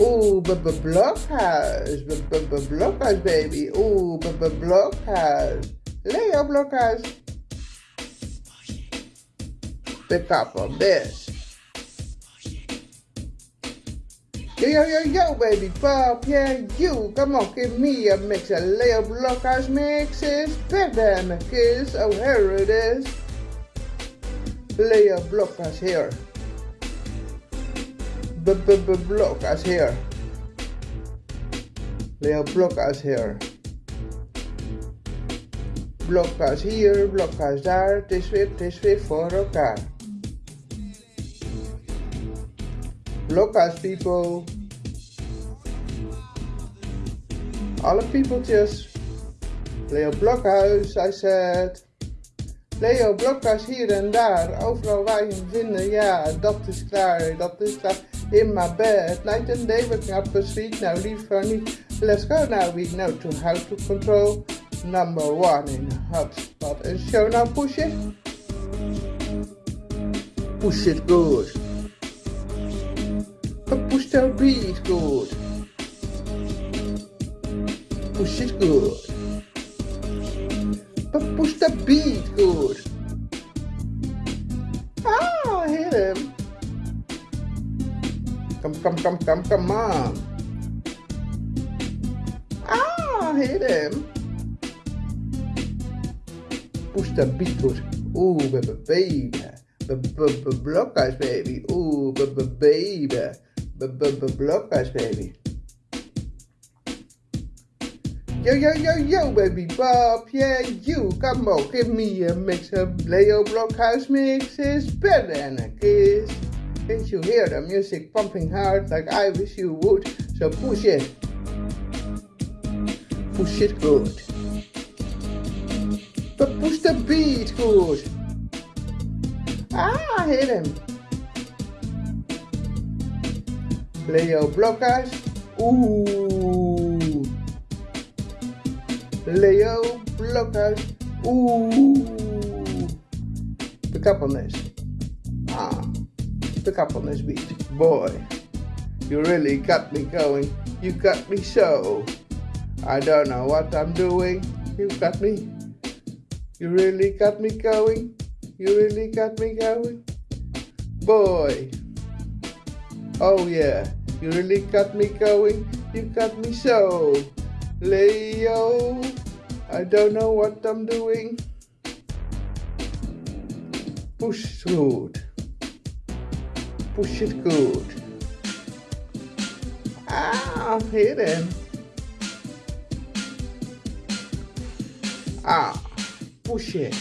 Ooh, b b blockhouse, b b b blockhouse, baby. Ooh, b b blockhouse. Leo blockhouse. Pick up on this. Yo, yo, yo, yo, baby pop, yeah, you. Come on, give me a mix. A Leo Blockhouse mix is better than a kiss. Oh, here it is. Leo Blockhouse here. B -b -b Blockhouse here. Leo Blockhouse here. Blockhouse hier, Blockhouse daar. Het is weer, het is weer voor elkaar. Blockhouse people. Alle peopletjes. Leo Blokhuis, I said. Leo Blokhuis hier en daar, overal waar je hem vinden, ja, dat is klaar, dat is klaar. In my bed, night and day waking up asleep, now liever niet. Let's go now, we know to how to control. Number one in hotspot. And show now, push it. Push it good. But push the beat good. Push it good. But push the beat good. Come, come, come, come, come on. Ah, hit him. Push the good. Ooh, baby. Blockers, baby. Ooh, baby. Blockers, baby. Yo, yo, yo, yo, baby Bob, yeah, you, come on, give me a mix of Leo Blockhouse mixes, better than a kiss. Can't you hear the music pumping hard like I wish you would? So push it. Push it good. But push the beat good. Ah, I hit him. Leo Blockhouse. Ooh. Leo Blockhouse. Ooh. Pick up on this. Ah. Pick up on this beat. Boy. You really got me going. You got me so. I don't know what I'm doing. You got me. You really got me going. You really got me going. Boy. Oh yeah. You really got me going. You got me so. Leo, I don't know what I'm doing. Push good. Push it good. Ah, him. Ah, push it.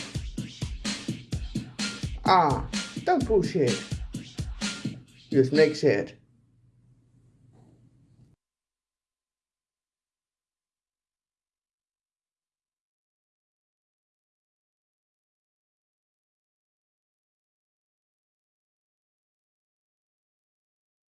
Ah, don't push it. Just mix it.